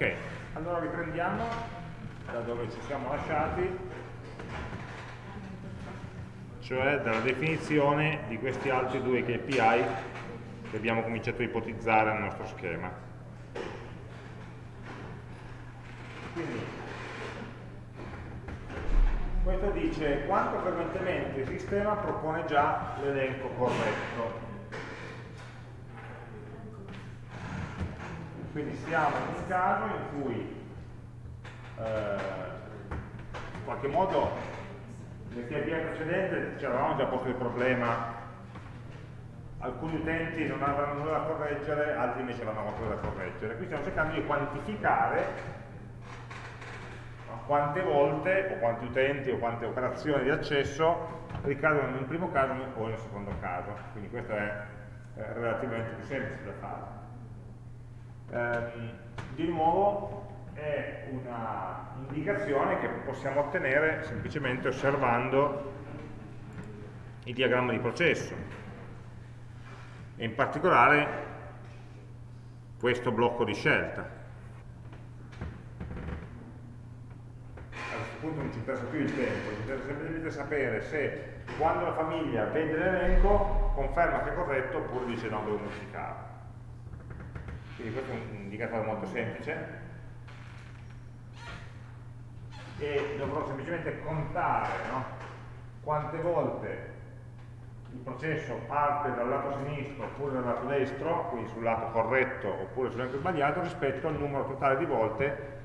Ok, allora riprendiamo da dove ci siamo lasciati, cioè dalla definizione di questi altri due KPI che abbiamo cominciato a ipotizzare nel nostro schema. Quindi, questo dice quanto frequentemente il sistema propone già l'elenco corretto Quindi siamo in un caso in cui eh, in qualche modo nel TPM precedente ci avevamo già posto il problema alcuni utenti non avranno nulla da correggere, altri invece avranno qualcosa da correggere. Qui stiamo cercando di quantificare quante volte, o quanti utenti, o quante operazioni di accesso ricadono un primo caso o nel secondo caso. Quindi questo è eh, relativamente più semplice da fare. Ehm, di nuovo è un'indicazione che possiamo ottenere semplicemente osservando il diagramma di processo e in particolare questo blocco di scelta. A questo punto non ci interessa più il tempo, ci interessa semplicemente sapere se quando la famiglia vede l'elenco conferma che è corretto oppure dice no, devo modificarlo quindi questo è un indicatore molto semplice e dovrò semplicemente contare no? quante volte il processo parte dal lato sinistro oppure dal lato destro, quindi sul lato corretto oppure sull'elenco sbagliato, rispetto al numero totale di volte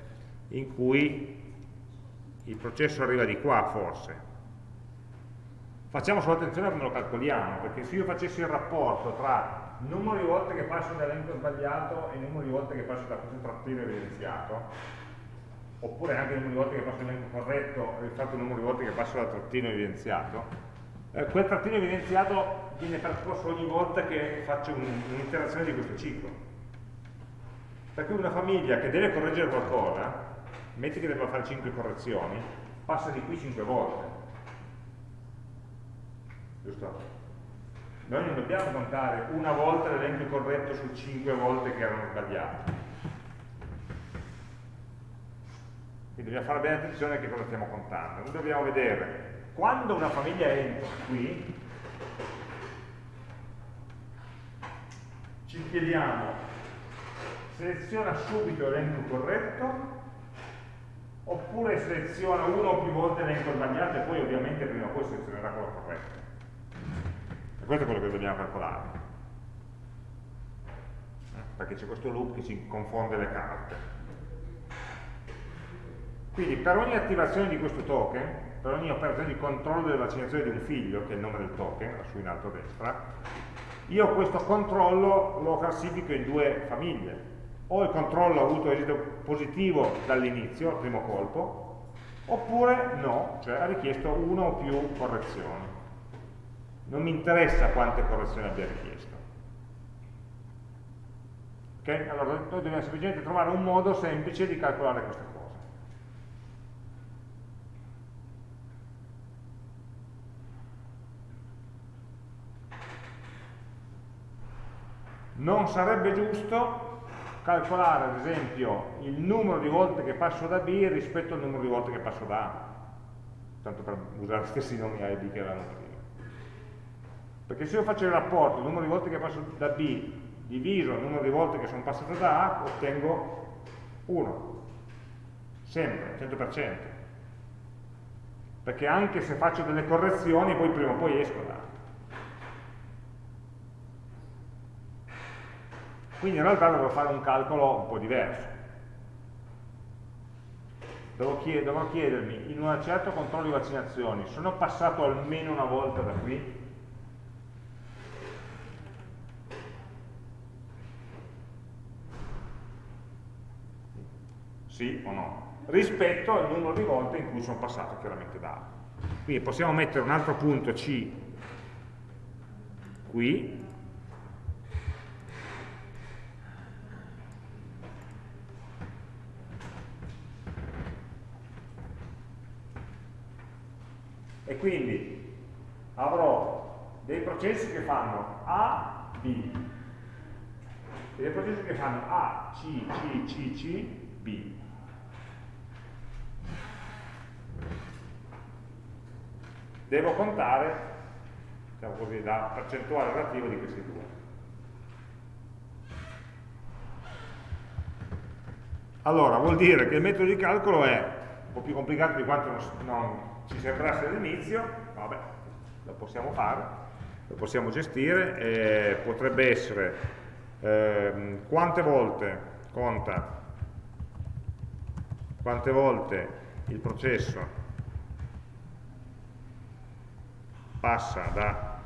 in cui il processo arriva di qua forse. Facciamo solo attenzione a come lo calcoliamo, perché se io facessi il rapporto tra numero di volte che passo dall'elenco sbagliato e numero di volte che passo da questo trattino evidenziato, oppure anche il numero di volte che passo dall'elenco corretto rispetto al numero di volte che passo dal trattino evidenziato, eh, quel trattino evidenziato viene percorso ogni volta che faccio un'interazione un di questo ciclo. Per cui una famiglia che deve correggere qualcosa, metti che debba fare 5 correzioni, passa di qui 5 volte. Giusto? Noi non dobbiamo contare una volta l'elenco corretto su cinque volte che erano sbagliate. Quindi dobbiamo fare bene attenzione a che cosa stiamo contando. Noi dobbiamo vedere quando una famiglia entra qui, ci chiediamo seleziona subito l'elenco corretto oppure seleziona uno o più volte l'elenco sbagliato e poi ovviamente prima o poi selezionerà quello corretto. E questo è quello che dobbiamo calcolare. Eh, perché c'è questo loop che ci confonde le carte. Quindi per ogni attivazione di questo token, per ogni operazione di controllo della vaccinazione di un figlio, che è il nome del token, lassù in alto a destra, io questo controllo lo classifico in due famiglie. O il controllo ha avuto esito positivo dall'inizio, al primo colpo, oppure no, cioè ha richiesto una o più correzioni non mi interessa quante correzioni abbia richiesto. Okay? Allora noi dobbiamo semplicemente trovare un modo semplice di calcolare queste cose. Non sarebbe giusto calcolare ad esempio il numero di volte che passo da B rispetto al numero di volte che passo da A, tanto per usare gli stessi nomi A e B che erano prima. Perché se io faccio il rapporto, il numero di volte che passo da B diviso il numero di volte che sono passato da A, ottengo 1. Sempre, 100%. Perché anche se faccio delle correzioni, poi prima o poi esco da A. Quindi in realtà dovrò fare un calcolo un po' diverso. Dovrò, chiedermi, in un certo controllo di vaccinazioni, sono passato almeno una volta da qui? Sì o no, rispetto al numero di volte in cui sono passato chiaramente da A. Quindi possiamo mettere un altro punto C qui, e quindi avrò dei processi che fanno A, B, e dei processi che fanno A, C, C, C, C B. Devo contare, diciamo così, la percentuale relativa di questi due. Allora, vuol dire che il metodo di calcolo è un po' più complicato di quanto non, non ci sembrasse all'inizio, vabbè, lo possiamo fare, lo possiamo gestire, e potrebbe essere eh, quante volte conta, quante volte il processo passa da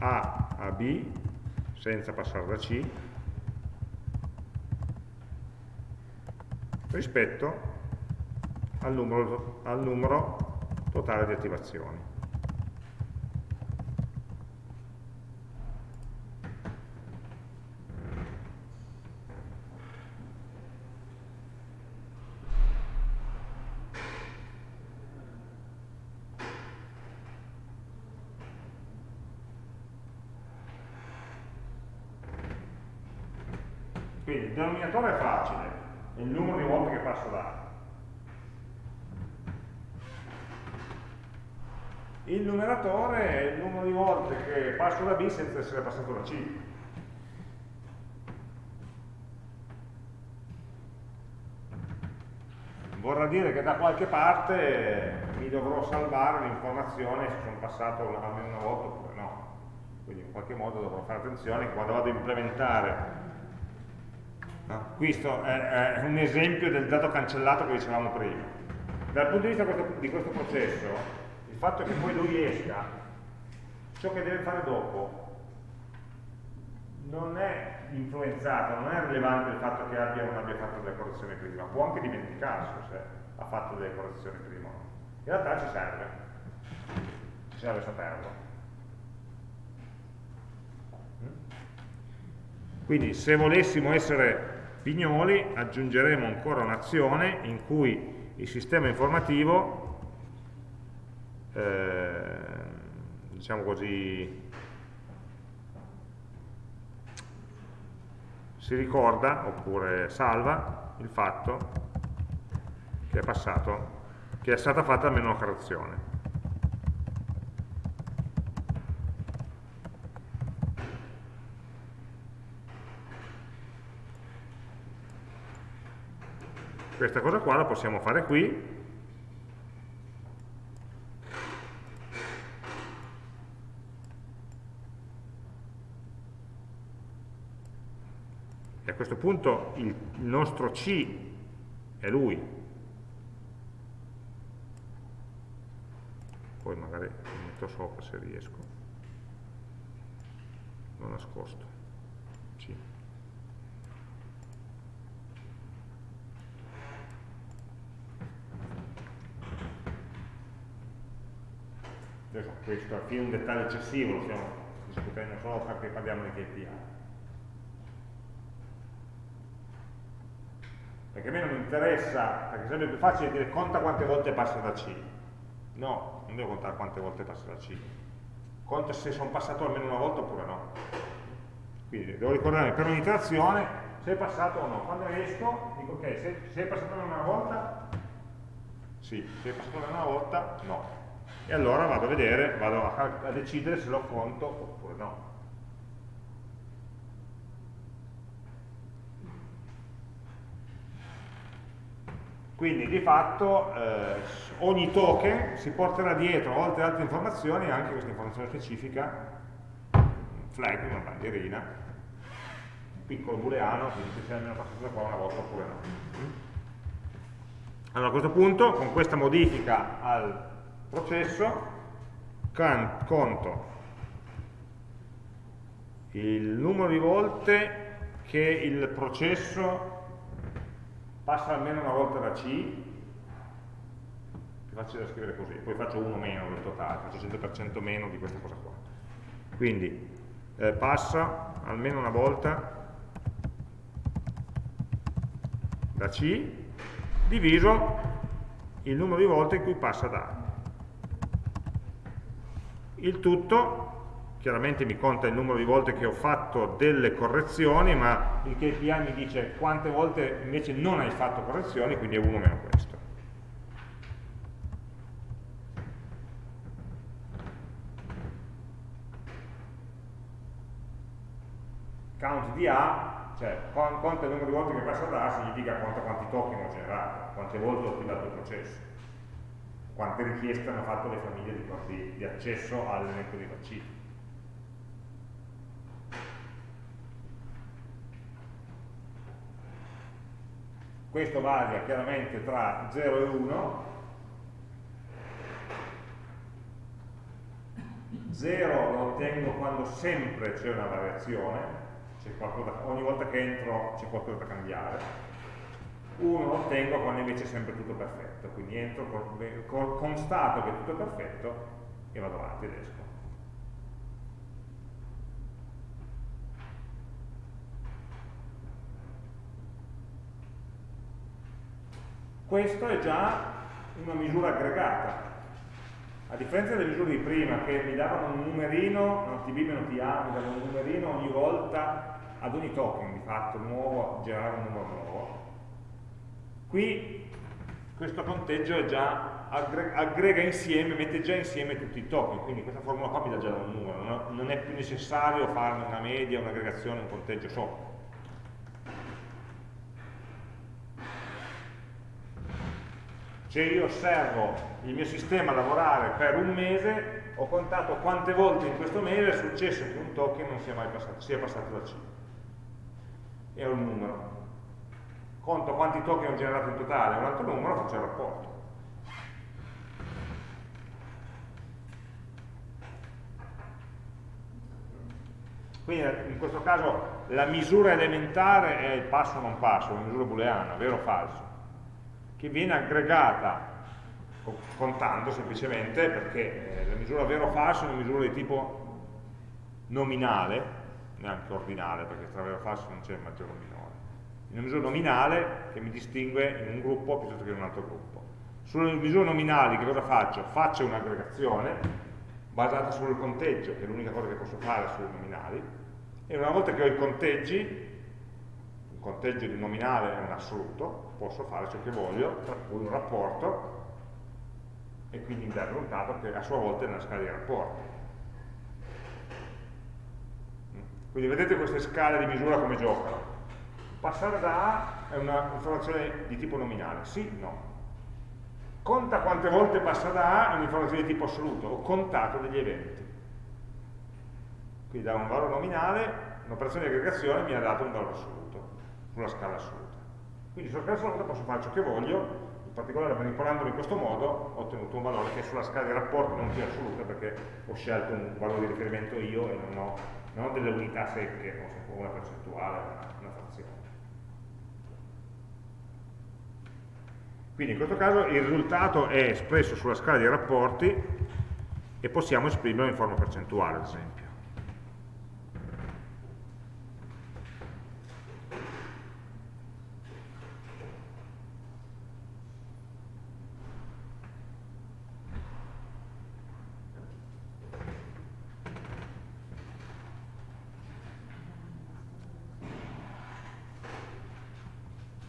A a B senza passare da C rispetto al numero, al numero totale di attivazioni. Quindi il denominatore è facile, è il numero di volte che passo da A. Il numeratore è il numero di volte passo da B senza essere passato da C. Vorrà dire che da qualche parte mi dovrò salvare l'informazione se sono passato almeno una volta oppure no. Quindi in qualche modo dovrò fare attenzione quando vado a implementare. No? Questo è, è un esempio del dato cancellato che dicevamo prima. Dal punto di vista questo, di questo processo, fatto che poi lui esca, ciò che deve fare dopo non è influenzato, non è rilevante il fatto che abbia o non abbia fatto delle correzioni prima, può anche dimenticarsi se ha fatto delle correzioni prima. In realtà ci serve, ci serve saperlo. Quindi se volessimo essere pignoli aggiungeremo ancora un'azione in cui il sistema informativo eh, diciamo così, si ricorda oppure salva il fatto che è passato, che è stata fatta almeno una correzione. Questa cosa qua la possiamo fare qui, questo punto il nostro C è lui. Poi magari lo metto sopra se riesco. L'ho nascosto. C. Questo è un dettaglio eccessivo, lo stiamo discutendo solo perché parliamo di KPI. Perché a me non interessa, perché sarebbe più facile dire conta quante volte passa da C. No, non devo contare quante volte passa da C. Conta se sono passato almeno una volta oppure no. Quindi devo ricordare per un'iterazione se è passato o no. Quando esco dico ok, se, se è passato almeno una volta, sì, se è passato almeno una volta, no. E allora vado a vedere, vado a, a decidere se lo conto oppure no. Quindi di fatto eh, ogni token si porterà dietro, oltre ad altre informazioni, anche questa informazione specifica, flag, una bandierina, un piccolo booleano, quindi se almeno passato da qua una volta oppure no. Allora a questo punto, con questa modifica al processo, conto il numero di volte che il processo passa almeno una volta da C, più facile da scrivere così, poi faccio uno meno del totale, faccio 100% meno di questa cosa qua. Quindi eh, passa almeno una volta da C diviso il numero di volte in cui passa da A. Il tutto chiaramente mi conta il numero di volte che ho fatto delle correzioni, ma il KPI mi dice quante volte invece non hai fatto correzioni, quindi è 1 meno questo. Count di A, cioè conta il numero di volte che passa da A, significa conta quanti token ho generato, quante volte ho attivato il processo, quante richieste hanno fatto le famiglie di, di accesso all'elenco di vaccini. Questo varia chiaramente tra 0 e 1 0 lo ottengo quando sempre c'è una variazione qualcosa, ogni volta che entro c'è qualcosa da cambiare. 1 lo ottengo quando invece è sempre tutto perfetto quindi entro, constato che è tutto perfetto e vado avanti ed esco Questo è già una misura aggregata. A differenza delle misure di prima che mi davano un numerino, non TB meno TA, mi davano un numerino ogni volta ad ogni token di fatto nuovo, generare un numero nuovo. Qui questo conteggio è già aggrega insieme, mette già insieme tutti i token, quindi questa formula qua mi dà già un numero, non è più necessario farne una media, un'aggregazione, un conteggio sopra. Se io osservo il mio sistema lavorare per un mese, ho contato quante volte in questo mese è successo che un token non sia mai passato, sia passato da C. Ho un numero. Conto quanti token ho generato in totale, un altro numero, faccio il rapporto. Quindi in questo caso la misura elementare è il passo o non passo, la misura booleana, vero o falso che viene aggregata contando semplicemente perché eh, la misura vero o falso è una misura di tipo nominale, neanche ordinale perché tra vero e falso non c'è maggiore o minore, è una misura nominale che mi distingue in un gruppo piuttosto che in un altro gruppo. Sulle misure nominali che cosa faccio? Faccio un'aggregazione basata sul conteggio, che è l'unica cosa che posso fare sulle nominali, e una volta che ho i conteggi un conteggio di nominale è un assoluto, posso fare ciò che voglio, tra cui un rapporto, e quindi mi dà il risultato che a sua volta è una scala di rapporti. Quindi vedete queste scale di misura come giocano. Passare da A è una informazione di tipo nominale, sì, no. Conta quante volte passa da A è un'informazione di tipo assoluto, ho contato degli eventi. Quindi da un valore nominale, un'operazione di aggregazione mi ha dato un valore assoluto sulla scala assoluta. Quindi sulla scala assoluta posso fare ciò che voglio, in particolare manipolandolo in questo modo ho ottenuto un valore che sulla scala di rapporti non più assoluta perché ho scelto un valore di riferimento io e non ho, non ho delle unità secche, ho una percentuale, una, frazione. Quindi in questo caso il risultato è espresso sulla scala di rapporti e possiamo esprimerlo in forma percentuale, ad esempio.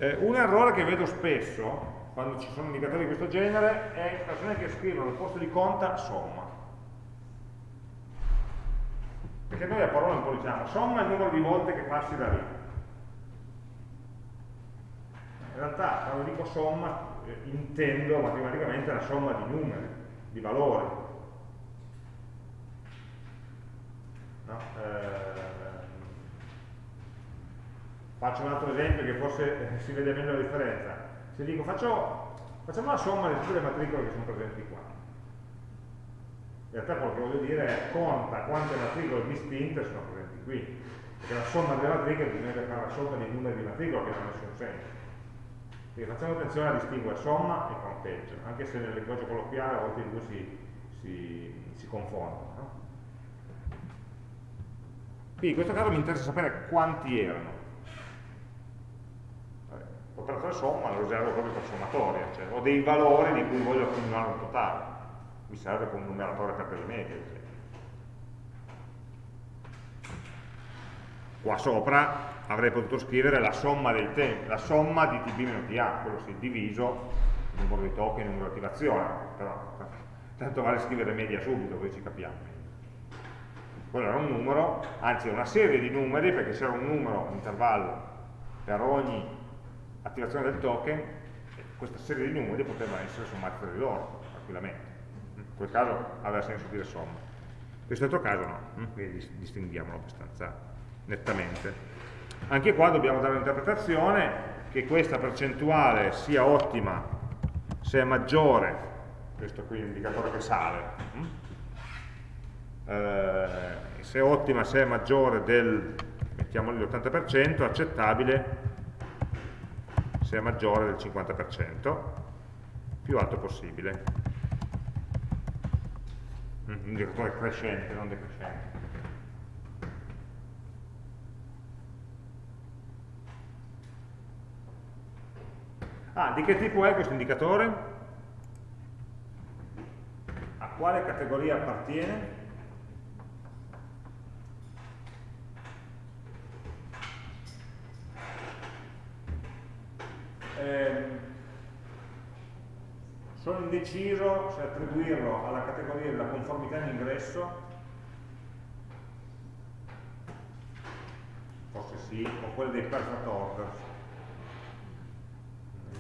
Eh, un errore che vedo spesso quando ci sono indicatori di questo genere è persone che scrivono al posto di conta somma. Perché noi a parola un po' diciamo somma è il numero di volte che passi da lì. In realtà quando dico somma eh, intendo matematicamente la somma di numeri, di valori. No? Eh, Faccio un altro esempio che forse eh, si vede meglio la differenza. Se dico faccio, facciamo la somma di tutte le matricole che sono presenti qua. In realtà quello che voglio dire è conta quante matricole distinte sono presenti qui. Perché la somma delle matricole bisogna fare la somma dei numeri di matricola che non ha nessun senso. Quindi facciamo attenzione a distinguere somma e conteggio, anche se nel linguaggio colloquiale a volte i due si, si, si confondono. No? Quindi in questo caso mi interessa sapere quanti erano. L'operatore somma lo riservo proprio per sommatoria, cioè ho dei valori di cui voglio accumulare un totale, mi serve come numeratore per delle medie, ad esempio. qua sopra avrei potuto scrivere la somma dei tempi, la somma di tb-ta, quello sì, diviso il numero di token, il numero di attivazione, però tanto vale scrivere media subito, così ci capiamo. Quello era un numero, anzi una serie di numeri, perché c'era un numero, un intervallo per ogni attivazione del token, questa serie di numeri poteva essere sommati tra di loro, tranquillamente. In quel caso aveva senso dire somma. In questo caso no, quindi distinguiamolo abbastanza nettamente. Anche qua dobbiamo dare un'interpretazione che questa percentuale sia ottima se è maggiore, questo qui è l'indicatore che sale, eh, se è ottima se è maggiore del, mettiamolo l'80%, accettabile è maggiore del 50%, più alto possibile. Un indicatore crescente, non decrescente. Ah, di che tipo è questo indicatore? A quale categoria appartiene? Eh, sono indeciso se attribuirlo alla categoria della conformità in ingresso forse sì, o quella dei perfect orders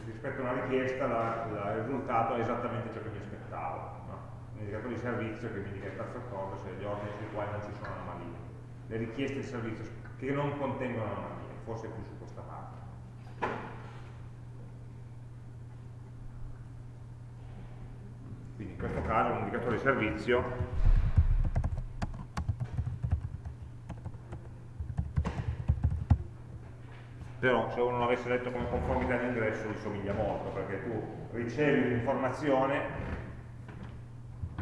rispetto a una richiesta la, la, il risultato è esattamente ciò che mi aspettavo. No? Un indicatore di servizio che mi indica il perfect order se gli ordini sui quali non ci sono anomalie. Le richieste di servizio che non contengono anomalie, forse più su questa parte. Caso un indicatore di servizio però se uno non avesse letto come conformità in ingresso gli somiglia molto, perché tu ricevi un'informazione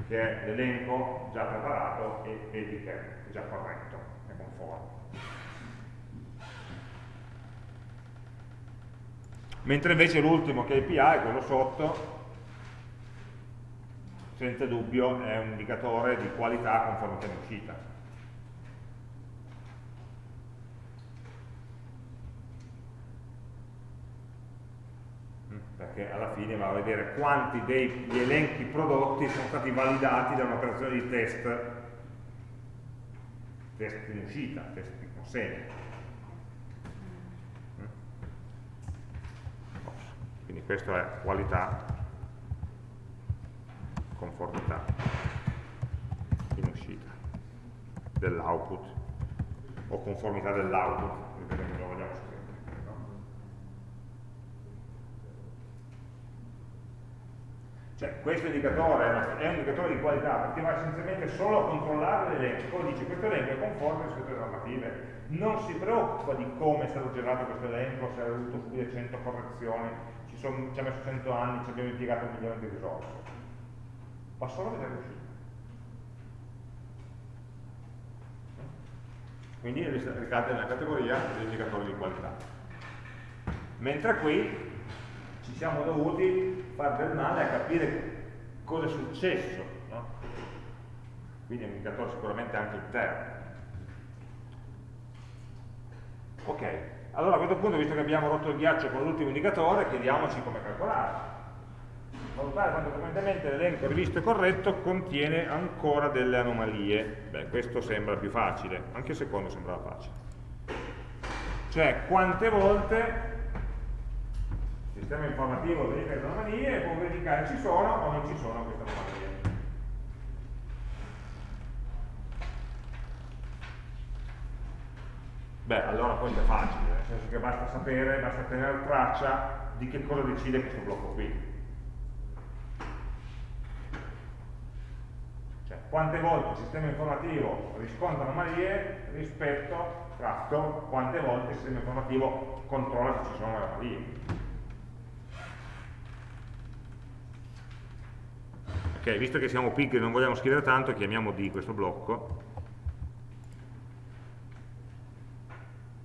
che è l'elenco già preparato e vedi che è già corretto, è conforme. Mentre invece l'ultimo KPI, quello sotto, senza dubbio è un indicatore di qualità conformità in uscita. Perché alla fine va a vedere quanti degli elenchi prodotti sono stati validati da un'operazione di test, test in uscita, test di consegna. Quindi questa è qualità, conformità in uscita dell'output o conformità dell'output, lo vogliamo scrivere. Cioè, questo indicatore è un indicatore di qualità perché va essenzialmente solo a controllare l'elenco, dice questo elenco è conforme alle normative, non si preoccupa di come è stato generato questo elenco, se ha dovuto subire 100 correzioni, ci, sono, ci ha messo 100 anni, ci abbiamo impiegato un milione di risorse. Va solo vedere l'uscita. Quindi ricade nella categoria degli indicatori di qualità. Mentre qui ci siamo dovuti fare del male a capire cosa è successo, no? quindi è un indicatore sicuramente anche interno. Ok, allora a questo punto, visto che abbiamo rotto il ghiaccio con l'ultimo indicatore, chiediamoci come calcolare. Valutare quanto frequentemente l'elenco rivisto e corretto contiene ancora delle anomalie. Beh, questo sembra più facile, anche il secondo sembrava facile. Cioè, quante volte sistema informativo verifica le anomalie e può verificare ci sono o non ci sono queste anomalie. Beh, allora poi è facile, nel senso che basta sapere, basta tenere traccia di che cosa decide questo blocco qui. Cioè, quante volte il sistema informativo riscontra anomalie rispetto, tratto, quante volte il sistema informativo controlla se ci sono anomalie. Ok, visto che siamo pigri e non vogliamo scrivere tanto, chiamiamo D questo blocco,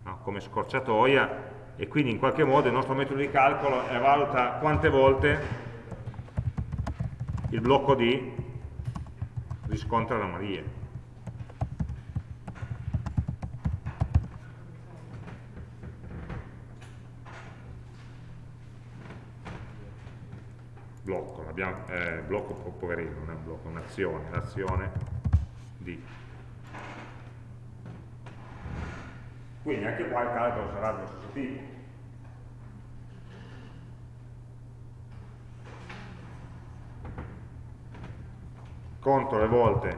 no, come scorciatoia, e quindi in qualche modo il nostro metodo di calcolo valuta quante volte il blocco D riscontra anomalie. Blocco, abbiamo, eh, blocco poverino, non è un blocco, un'azione, l'azione di. Quindi anche qua il calcolo sarà dello stesso tipo. Conto le volte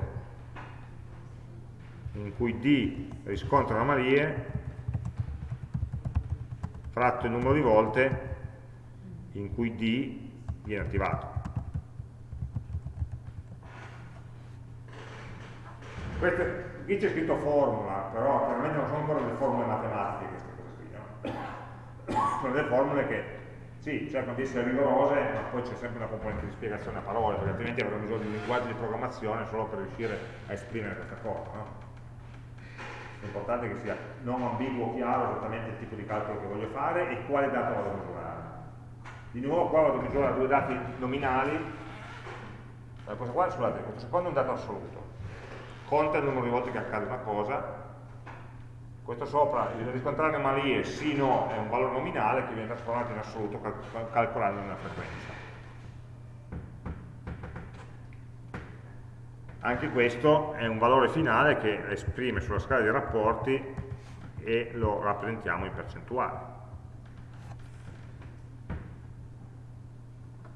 in cui D riscontra anomalie fratto il numero di volte in cui D viene attivato. Queste, qui c'è scritto formula, però chiaramente non sono ancora delle formule matematiche queste cose qui, no? sono delle formule che sì, cercano di essere rigorose, ma poi c'è sempre una componente di spiegazione a parole, perché altrimenti avremo bisogno di un linguaggio di programmazione solo per riuscire a esprimere questa cosa. No? È importante che sia non ambiguo, chiaro esattamente il tipo di calcolo che voglio fare e quale dato vado a misurare. Di nuovo qua vado a misurare due dati nominali, questo qua, scusate, questo secondo è un dato assoluto, conta il numero di volte che accade una cosa, questo sopra, il riscontrare anomalie sì no è un valore nominale che viene trasformato in assoluto cal calcolando una frequenza. Anche questo è un valore finale che esprime sulla scala dei rapporti e lo rappresentiamo in percentuale.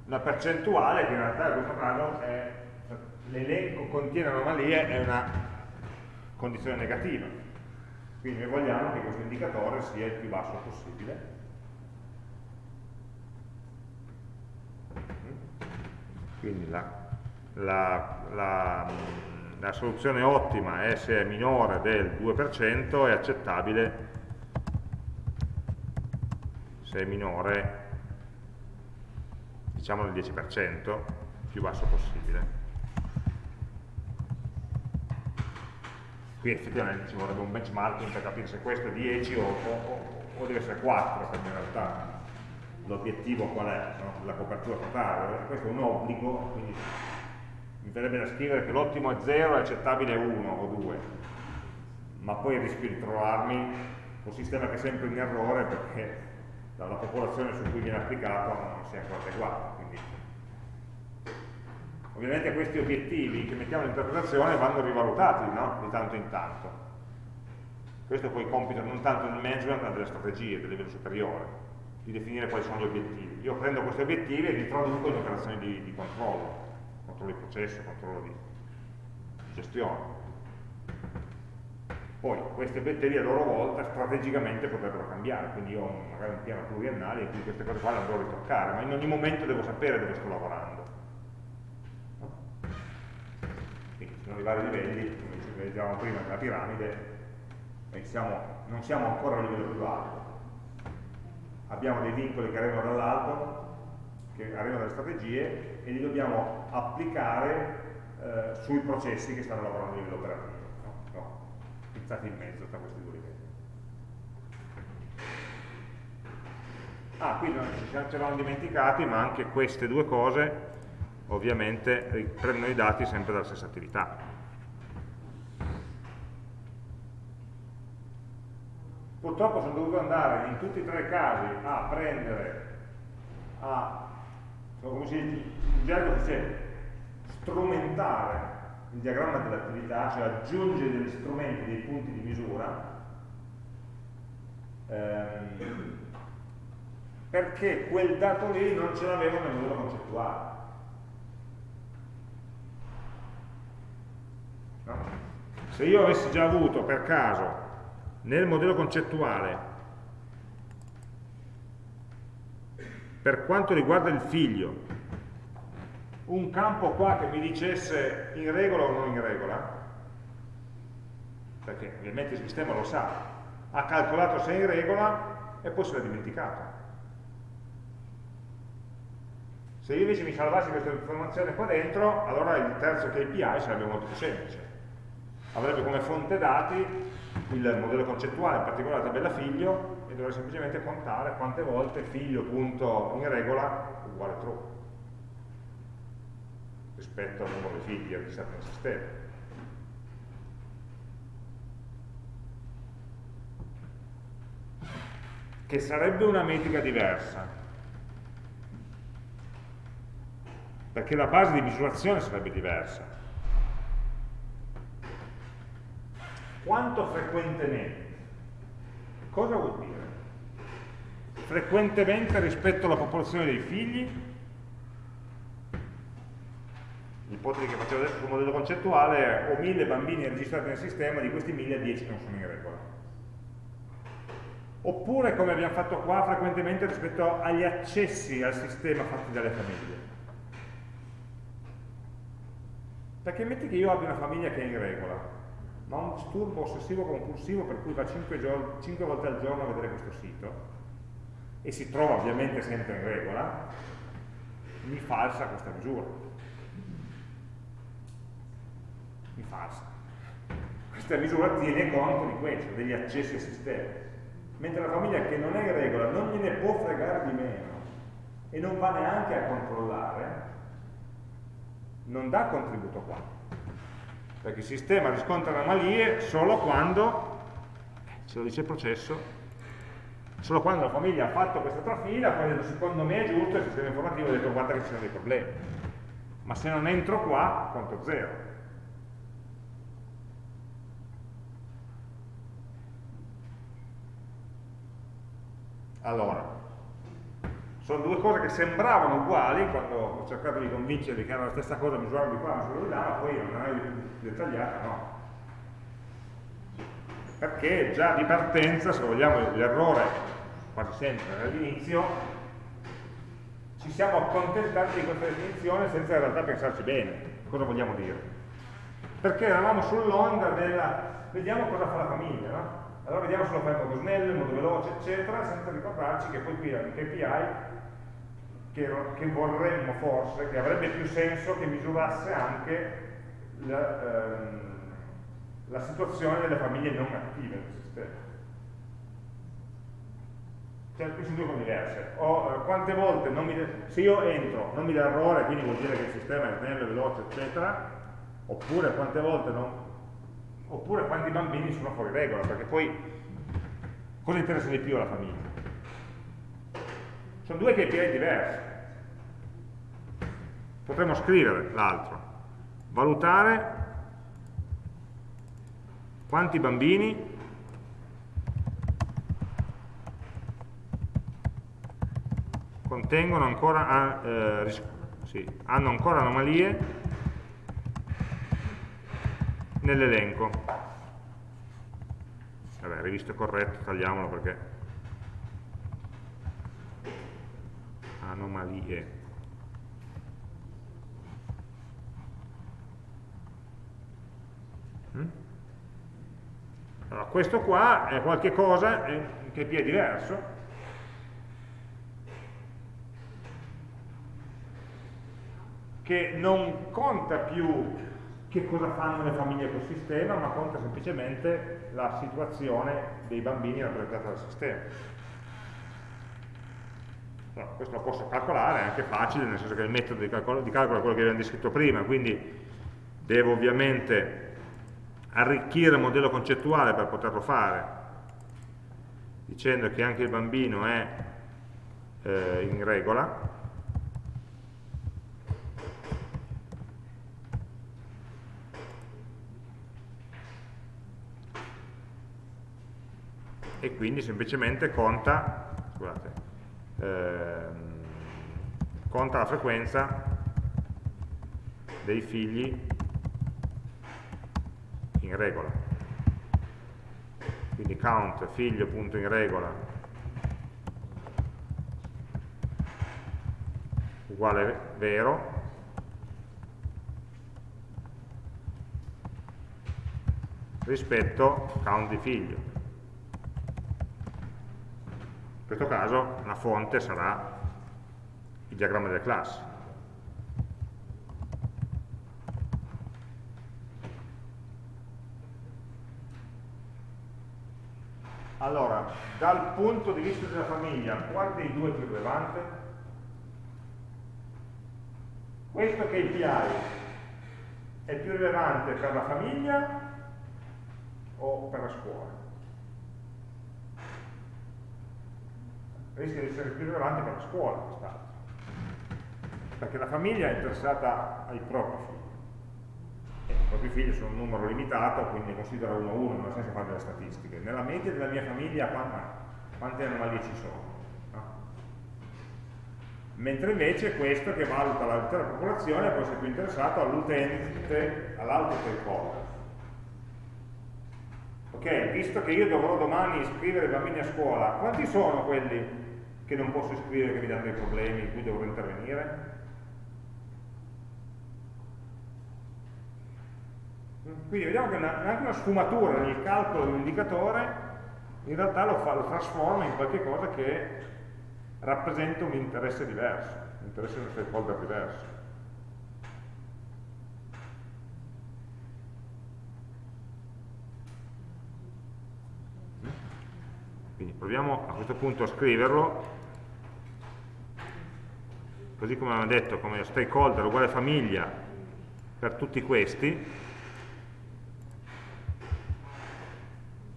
Una percentuale che in realtà in questo caso l'elenco contiene anomalie è una condizione negativa. Quindi noi vogliamo che questo indicatore sia il più basso possibile. Quindi la la, la, la soluzione ottima è se è minore del 2% è accettabile se è minore diciamo del 10% più basso possibile qui effettivamente ci vorrebbe un benchmarking per capire se questo è 10 o, o, o deve essere 4 perché in realtà l'obiettivo qual è? No? la copertura totale questo è un obbligo quindi mi verrebbe da scrivere che l'ottimo è 0 e accettabile è 1 o 2 ma poi rischio di trovarmi un sistema che è sempre in errore perché dalla popolazione su cui viene applicato non si è ancora adeguato quindi ovviamente questi obiettivi che mettiamo in interpretazione vanno rivalutati no? di tanto in tanto questo poi compito non tanto del management ma delle strategie del livello superiore di definire quali sono gli obiettivi io prendo questi obiettivi e li traduco in operazioni di, di controllo controllo di processo, controllo di gestione. Poi questi obiettivi a loro volta strategicamente potrebbero cambiare, quindi io ho magari un piano pluriennale in cui queste cose qua le andrò a ritoccare, ma in ogni momento devo sapere dove sto lavorando. Quindi ci sono i vari livelli, come ci vedevamo prima nella piramide, siamo, non siamo ancora a livello più alto. Abbiamo dei vincoli che arrivano dall'alto, che arrivano dalle strategie e li dobbiamo applicare eh, sui processi che stanno lavorando a livello operativo, no? no, pizzati in mezzo tra questi due livelli. Ah, qui ci eravamo dimenticati, ma anche queste due cose ovviamente prendono i dati sempre dalla stessa attività. Purtroppo sono dovuto andare in tutti e tre i casi a prendere, a come si dice, in dice strumentare il diagramma dell'attività, cioè aggiungere degli strumenti, dei punti di misura, ehm, perché quel dato lì non ce l'avevo nel modello concettuale. No? Se io avessi già avuto per caso nel modello concettuale per quanto riguarda il figlio un campo qua che mi dicesse in regola o non in regola perché ovviamente il sistema lo sa ha calcolato se è in regola e poi se l'ha dimenticato. Se io invece mi salvassi questa informazione qua dentro allora il terzo KPI sarebbe molto più semplice avrebbe come fonte dati il modello concettuale, in particolare la tabella figlio, e dovrei semplicemente contare quante volte figlio punto in regola uguale true rispetto al numero di figli registrati nel sistema. Che sarebbe una metrica diversa. perché la base di misurazione sarebbe diversa. Quanto frequentemente? Cosa vuol dire? Frequentemente rispetto alla popolazione dei figli? L'ipotesi che facevo adesso sul modello concettuale è ho mille bambini registrati nel sistema, di questi mille, 10 non sono in regola. Oppure, come abbiamo fatto qua, frequentemente rispetto agli accessi al sistema fatti dalle famiglie. Perché metti che io abbia una famiglia che è in regola, ma un disturbo ossessivo compulsivo per cui va 5, 5 volte al giorno a vedere questo sito e si trova ovviamente sempre in regola, mi falsa questa misura. Mi falsa. Questa misura tiene conto di questo, degli accessi al sistema. Mentre la famiglia che non è in regola non gliene può fregare di meno e non va neanche a controllare, non dà contributo qua, perché il sistema riscontra anomalie solo quando, se lo dice il processo, solo quando la famiglia ha fatto questa trafila, poi detto secondo me è giusto, il sistema informativo ha detto guarda che ci sono dei problemi. Ma se non entro qua, conto zero. Allora, sono due cose che sembravano uguali quando ho cercato di convincervi che era la stessa cosa misurare di qua, misurare di là, ma poi è più dettagliata, no. Perché già di partenza, se vogliamo, l'errore, quasi sempre all'inizio, ci siamo accontentati di questa definizione senza in realtà pensarci bene, cosa vogliamo dire. Perché eravamo sull'onda della, vediamo cosa fa la famiglia, no? Allora vediamo se lo fa in modo snello, in modo veloce, eccetera, senza ricordarci che poi qui il KPI che, che, vorremmo forse, che avrebbe più senso che misurasse anche la, ehm, la situazione delle famiglie non attive del sistema. Cioè, qui sono due cose diverse. O, eh, quante volte, mi, se io entro, non mi dà errore, quindi vuol dire che il sistema è snello, veloce, eccetera, oppure quante volte non, oppure quanti bambini sono fuori regola, perché poi cosa interessa di più alla famiglia? Sono due KPI diversi. Potremmo scrivere l'altro. Valutare quanti bambini contengono ancora, eh, sì, hanno ancora anomalie nell'elenco. Vabbè, rivisto corretto, tagliamolo perché anomalie. Mm? Allora, questo qua è qualche cosa che è diverso. che non conta più che cosa fanno le famiglie col sistema, ma conta semplicemente la situazione dei bambini rappresentata dal sistema. No, questo lo posso calcolare, è anche facile, nel senso che il metodo di calcolo, di calcolo è quello che abbiamo descritto prima, quindi devo ovviamente arricchire il modello concettuale per poterlo fare, dicendo che anche il bambino è eh, in regola, e quindi semplicemente conta, scusate, conta la frequenza dei figli in regola. Quindi count figlio punto in regola uguale vero rispetto count di figlio in questo caso la fonte sarà il diagramma delle classi. Allora, dal punto di vista della famiglia, qual dei due è più rilevante? Questo KPI è più rilevante per la famiglia o per la scuola? Rischia di essere più rilevante per la scuola quest'altro. perché la famiglia è interessata ai propri figli. E I propri figli sono un numero limitato, quindi considera uno a uno, ha senso fare delle statistiche. Nella media della mia famiglia quante anomalie ci sono? mentre invece questo che valuta l'intera popolazione può essere più interessato all'utente, all'auto stakeholder. Ok, visto che io dovrò domani iscrivere i bambini a scuola, quanti sono quelli che non posso iscrivere, che mi danno dei problemi, in cui dovrò intervenire? Quindi vediamo che una, anche una sfumatura nel calcolo di un indicatore in realtà lo, fa, lo trasforma in qualche cosa che rappresenta un interesse diverso, un interesse di uno stakeholder diverso. Quindi proviamo a questo punto a scriverlo, così come abbiamo detto, come stakeholder uguale famiglia per tutti questi,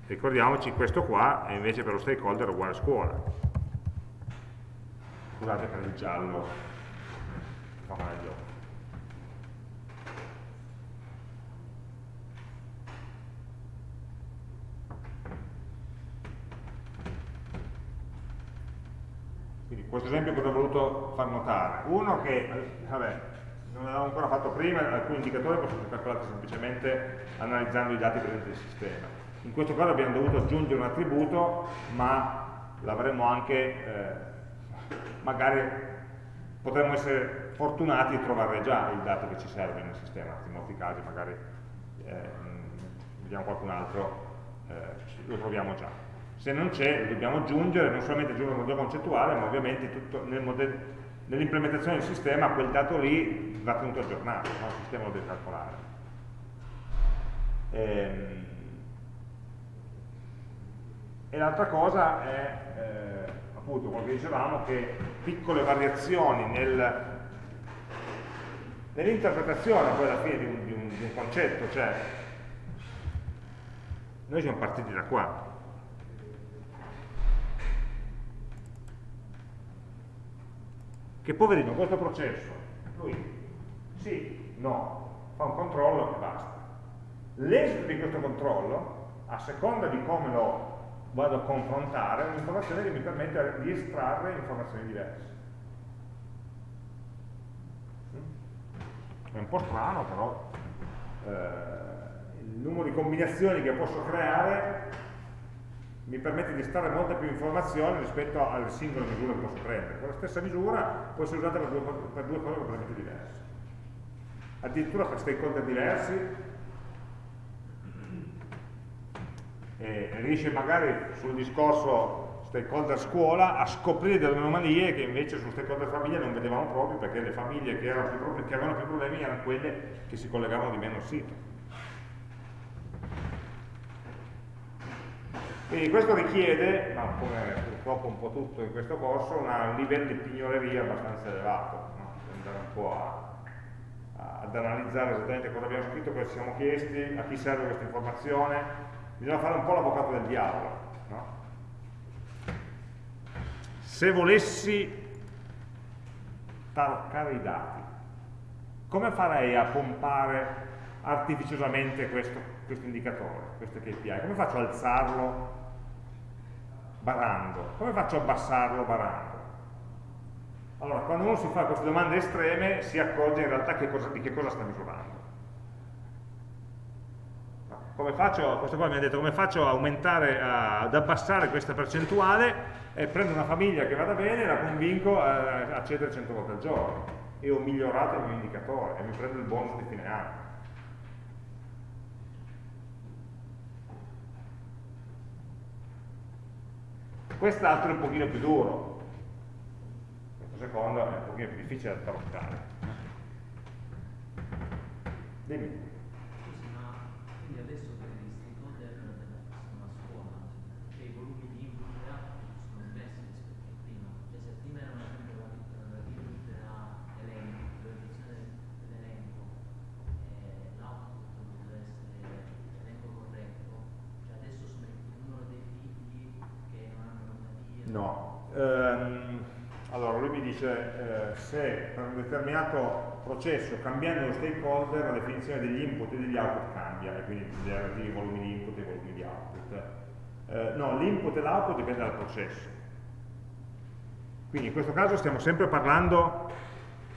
ricordiamoci questo qua è invece per lo stakeholder uguale scuola. Scusate per il giallo fa male questo esempio cosa ho voluto far notare? uno che, vabbè, non l'avevo ancora fatto prima, alcuni indicatori possono essere calcolati semplicemente analizzando i dati presenti nel sistema. In questo caso abbiamo dovuto aggiungere un attributo, ma l'avremmo anche eh, magari potremmo essere fortunati di trovare già il dato che ci serve nel sistema, in molti casi magari eh, vediamo qualcun altro, eh, lo troviamo già. Se non c'è, lo dobbiamo aggiungere, non solamente aggiungere un modello concettuale, ma ovviamente nel nell'implementazione del sistema quel dato lì va tenuto aggiornato, no? il sistema lo deve calcolare. Ehm, e l'altra cosa è eh, appunto quello che dicevamo, che piccole variazioni nel, nell'interpretazione poi alla fine di un, di, un, di un, concetto, cioè noi siamo partiti da qua. Che poverino, questo processo, lui sì, no, fa un controllo e basta. L'esito di questo controllo, a seconda di come lo vado a confrontare un'informazione che mi permette di estrarre informazioni diverse. È un po' strano, però eh, il numero di combinazioni che posso creare mi permette di estrarre molte più informazioni rispetto alle singole misure che posso prendere. Con la stessa misura può essere usata per due, per due cose completamente diverse. Addirittura per stakeholder diversi e riesce magari sul discorso stakeholder scuola a scoprire delle anomalie che invece sul stakeholder famiglia non vedevamo proprio perché le famiglie che, più che avevano più problemi erano quelle che si collegavano di meno al sito. Quindi questo richiede, ma come purtroppo un po' tutto in questo corso, un livello di pignoleria abbastanza elevato, no? andare un po' a, a, ad analizzare esattamente cosa abbiamo scritto, cosa ci siamo chiesti, a chi serve questa informazione, bisogna fare un po' l'avvocato del diavolo. No? Se volessi taroccare i dati, come farei a pompare artificiosamente questo, questo indicatore, questo KPI? Come faccio a alzarlo barando? Come faccio a abbassarlo barando? Allora, quando uno si fa queste domande estreme si accorge in realtà che cosa, di che cosa sta misurando come faccio, questo qua mi ha detto come faccio a aumentare, a, ad abbassare questa percentuale e prendo una famiglia che vada bene e la convinco a accedere 100 volte al giorno e ho migliorato il mio indicatore e mi prendo il bonus di fine anno. Quest'altro è un pochino più duro, questo secondo è un pochino più difficile da trattare. Dimmi. ehm, allora lui mi dice eh, se per un determinato processo cambiando lo stakeholder la definizione degli input e degli output cambia e quindi i relativi volumi di input e i volumi di output. Eh, no, l'input e l'output dipende dal processo. Quindi in questo caso stiamo sempre parlando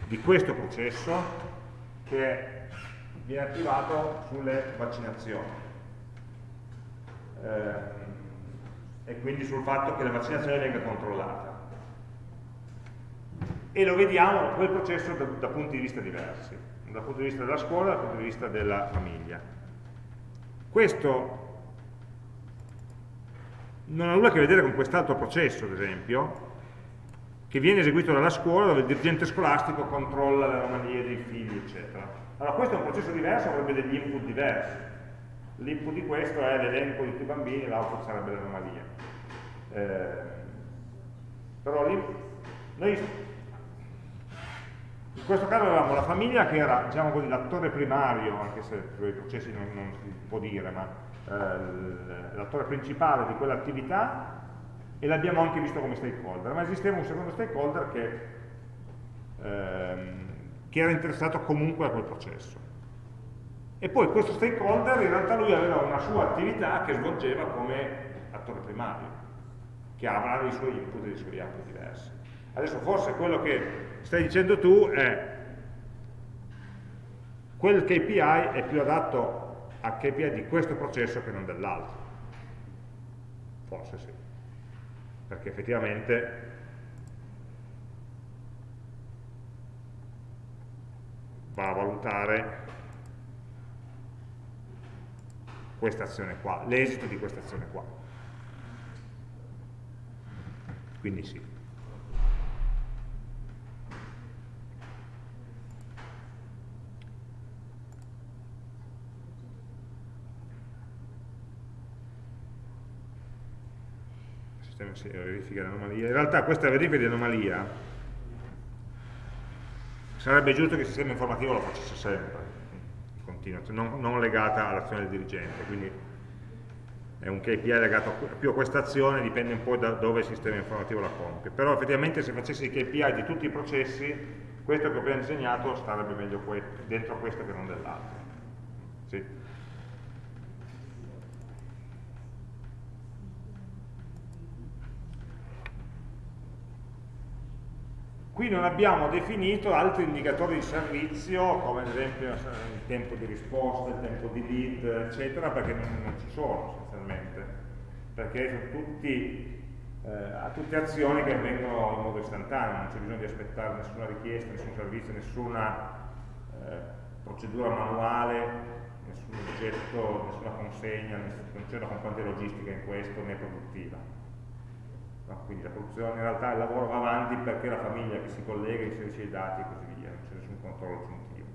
di questo processo che viene attivato sulle vaccinazioni. Eh, e quindi sul fatto che la vaccinazione venga controllata e lo vediamo quel processo da, da, punti di vista diversi, dal punto di vista della scuola e dal punto di vista della famiglia. Questo non ha nulla a che vedere con quest'altro processo, ad esempio, che viene eseguito dalla scuola dove il dirigente scolastico controlla le anomalie dei figli, eccetera. Allora questo è un processo diverso, avrebbe degli input diversi. L'input di questo è l'elenco di tutti i bambini, l'output sarebbe l'anomalia. Eh, però lì, noi in questo caso avevamo la famiglia che era diciamo l'attore primario, anche se per i processi non, non si può dire, ma eh, l'attore principale di quell'attività e l'abbiamo anche visto come stakeholder, ma esisteva un secondo stakeholder che, ehm, che era interessato comunque a quel processo. E poi questo stakeholder in realtà lui aveva una sua attività che svolgeva come attore primario, che avrà i suoi input e i suoi output diversi. Adesso forse quello che stai dicendo tu è quel KPI è più adatto a KPI di questo processo che non dell'altro. Forse sì. Perché effettivamente va a valutare questa azione qua, l'esito di questa azione qua. Quindi sì. sistema verifica di anomalia. In realtà questa verifica di anomalia sarebbe giusto che il sistema informativo lo facesse sempre, continua, non, non legata all'azione del dirigente, quindi è un KPI legato più a questa azione, dipende un po' da dove il sistema informativo la compie. Però effettivamente se facessi i KPI di tutti i processi, questo che ho appena disegnato starebbe meglio dentro questo che non dell'altro. Sì. Qui non abbiamo definito altri indicatori di servizio, come ad esempio il tempo di risposta, il tempo di lead, eccetera, perché non, non ci sono essenzialmente, perché sono tutti, eh, tutte azioni che avvengono in modo istantaneo, non c'è bisogno di aspettare nessuna richiesta, nessun servizio, nessuna eh, procedura manuale, nessun oggetto, nessuna consegna, non c'è una componente logistica in questo né produttiva. No? Quindi la produzione in realtà il lavoro va avanti perché la famiglia che si collega, inserisce i dati e così via, non c'è nessun controllo aggiuntivo.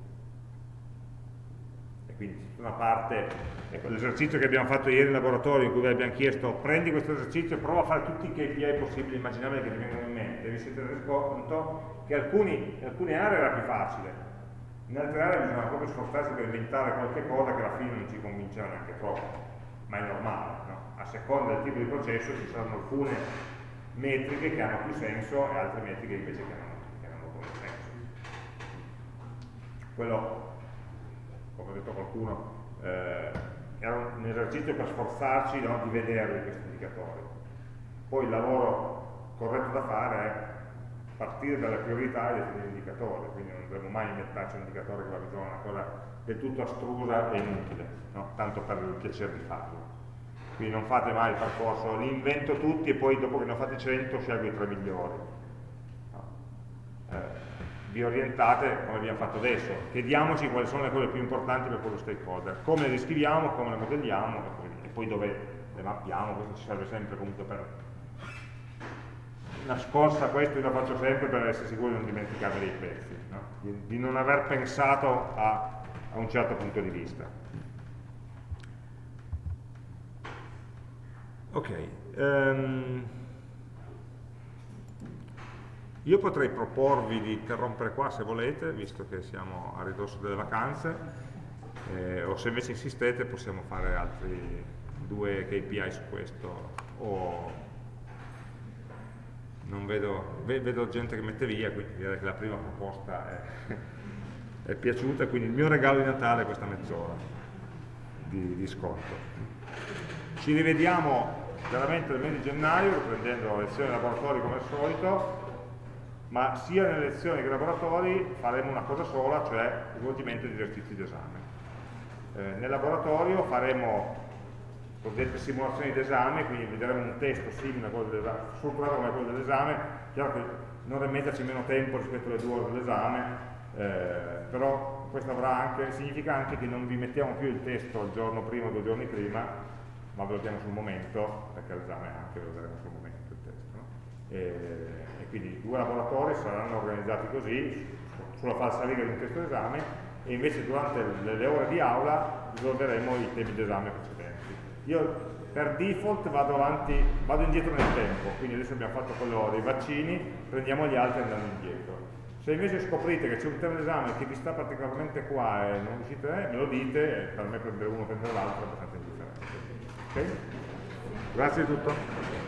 E quindi tutta una parte, ecco, l'esercizio che abbiamo fatto ieri in laboratorio in cui vi abbiamo chiesto prendi questo esercizio e prova a fare tutti i KPI possibili, immaginabili che ti vengono in mente, vi siete resi conto che alcuni, in alcune aree era più facile, in altre aree bisogna proprio sforzarsi per inventare qualche cosa che alla fine non ci convinceva neanche troppo, ma è normale, no? a seconda del tipo di processo ci saranno alcune metriche che hanno più senso e altre metriche invece che hanno, che hanno meno senso. Quello, come ha detto qualcuno, eh, era un esercizio per sforzarci no, di vederli questi indicatori. Poi il lavoro corretto da fare è partire dalle priorità e definire indicatori, quindi non dovremmo mai inventarci un indicatore che va a una cosa del tutto astrusa e inutile, no? tanto per il piacere di farlo quindi non fate mai il percorso, li invento tutti e poi dopo che ne ho fatti 100 scelgo i tre migliori. No. Eh, vi orientate come abbiamo fatto adesso, chiediamoci quali sono le cose più importanti per quello stakeholder, come le descriviamo, come le modelliamo e poi, e poi dove le mappiamo, questo ci serve sempre comunque per una scorsa questo io la faccio sempre per essere sicuro di non dimenticare dei pezzi, no? di, di, non aver pensato a, a un certo punto di vista. Ok, um, io potrei proporvi di interrompere qua se volete, visto che siamo a ridosso delle vacanze, eh, o se invece insistete possiamo fare altri due KPI su questo, o non vedo, vedo gente che mette via, quindi direi che la prima proposta è, è piaciuta, quindi il mio regalo di Natale è questa mezz'ora di, di sconto. Ci rivediamo veramente nel mese di gennaio, riprendendo le lezioni laboratori come al solito, ma sia nelle lezioni che nei laboratori faremo una cosa sola, cioè svolgimento di esercizi d'esame. Eh, nel laboratorio faremo cosiddette simulazioni d'esame, quindi vedremo un testo simile a quello dell'esame, strutturato come quello dell'esame, chiaro che non dovremmo metterci meno tempo rispetto alle due ore dell'esame, eh, però questo anche, significa anche che non vi mettiamo più il testo il giorno prima o due giorni prima, ma ve lo diamo sul momento, perché l'esame anche lo daremo sul momento il testo. No? E, e, quindi i due laboratori saranno organizzati così, sulla falsa riga di un testo d'esame, e invece durante le, le ore di aula risolveremo i temi d'esame precedenti. Io per default vado avanti, vado indietro nel tempo, quindi adesso abbiamo fatto quello dei vaccini, prendiamo gli altri andando indietro. Se invece scoprite che c'è un tema d'esame che vi sta particolarmente qua e non riuscite, me lo dite, per me prendere uno o prendere l'altro è abbastanza indifferente. Okay? Grazie di tutto.